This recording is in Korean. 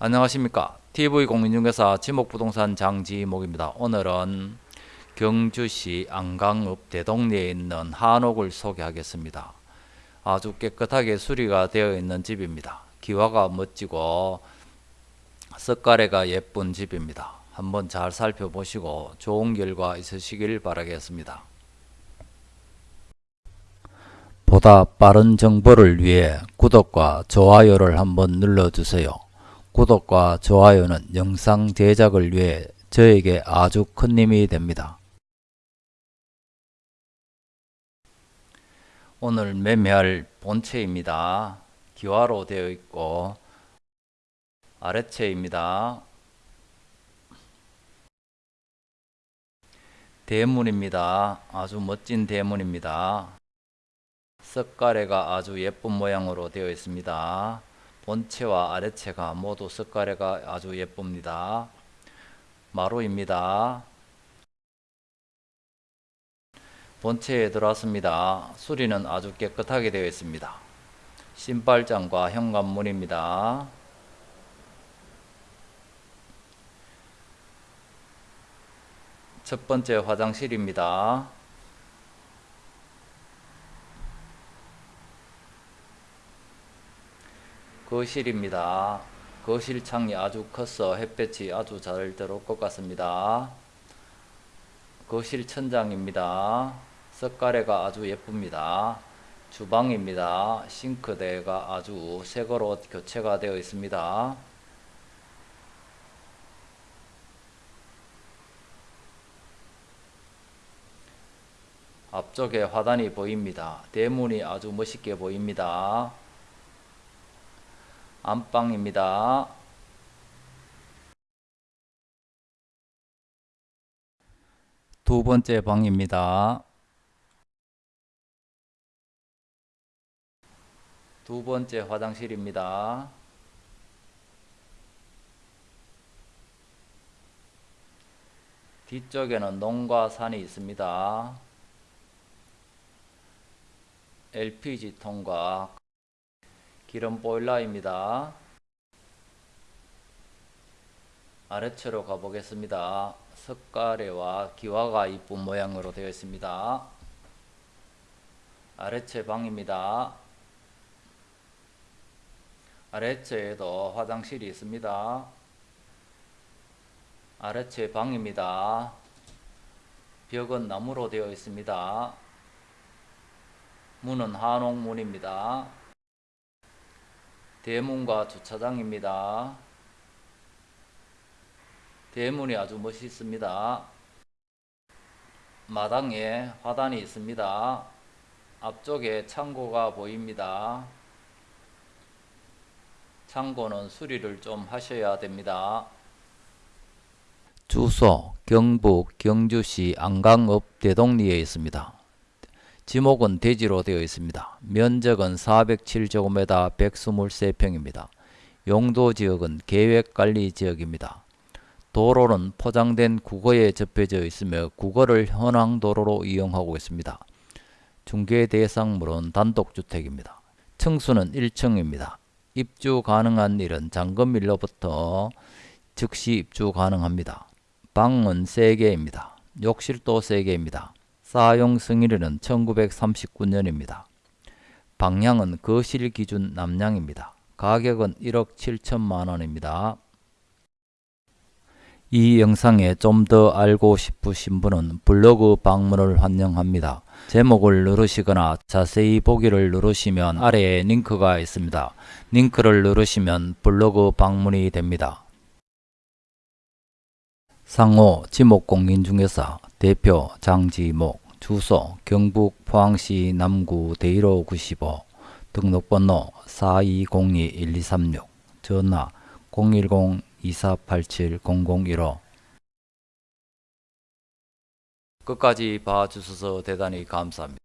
안녕하십니까. TV공인중개사 지목부동산 장지목입니다. 오늘은 경주시 안강읍 대동리에 있는 한옥을 소개하겠습니다. 아주 깨끗하게 수리가 되어 있는 집입니다. 기와가 멋지고 석가래가 예쁜 집입니다. 한번 잘 살펴보시고 좋은 결과 있으시길 바라겠습니다. 보다 빠른 정보를 위해 구독과 좋아요를 한번 눌러주세요. 구독과 좋아요는 영상 제작을 위해 저에게 아주 큰 힘이 됩니다. 오늘 매매할 본체입니다. 기와로 되어 있고 아래채입니다. 대문입니다. 아주 멋진 대문입니다. 석가래가 아주 예쁜 모양으로 되어 있습니다. 본체와 아래체가 모두 석가래가 아주 예쁩니다. 마루입니다. 본체에 들어왔습니다. 수리는 아주 깨끗하게 되어 있습니다. 신발장과 현관문입니다. 첫 번째 화장실입니다. 거실입니다. 거실 창이 아주 커서 햇볕이 아주 잘 들어올 것 같습니다. 거실 천장입니다. 석가래가 아주 예쁩니다. 주방입니다. 싱크대가 아주 새거로 교체가 되어 있습니다. 앞쪽에 화단이 보입니다. 대문이 아주 멋있게 보입니다. 안방입니다. 두 번째 방입니다. 두 번째 화장실입니다. 뒤쪽에는 농과 산이 있습니다. LPG 통과 기름 보일러입니다. 아래채로 가보겠습니다. 석가래와 기와가 이쁜 모양으로 되어 있습니다. 아래채 방입니다. 아래채에도 화장실이 있습니다. 아래채 방입니다. 벽은 나무로 되어 있습니다. 문은 한옥문입니다. 대문과 주차장입니다. 대문이 아주 멋있습니다. 마당에 화단이 있습니다. 앞쪽에 창고가 보입니다. 창고는 수리를 좀 하셔야 됩니다. 주소 경북 경주시 안강읍 대동리에 있습니다. 지목은 대지로 되어 있습니다. 면적은 407제곱미터 123평입니다. 용도지역은 계획관리지역입니다. 도로는 포장된 국어에 접혀져 있으며 국어를 현황도로로 이용하고 있습니다. 중개 대상물은 단독주택입니다. 층수는 1층입니다. 입주 가능한 일은 잔금일로부터 즉시 입주 가능합니다. 방은 3개입니다. 욕실도 3개입니다. 사용 승일은 1939년입니다. 방향은 거실 기준 남량입니다. 가격은 1억 7천만 원입니다. 이 영상에 좀 더 알고 싶으신 분은 블로그 방문을 환영합니다. 제목을 누르시거나 자세히 보기를 누르시면 아래에 링크가 있습니다. 링크를 누르시면 블로그 방문이 됩니다. 상호 지목공인중개사 대표 장지목 주소 경북 포항시 남구 대일호 95 등록번호 4202-1236 전화 010-2487-0015 끝까지 봐주셔서 대단히 감사합니다.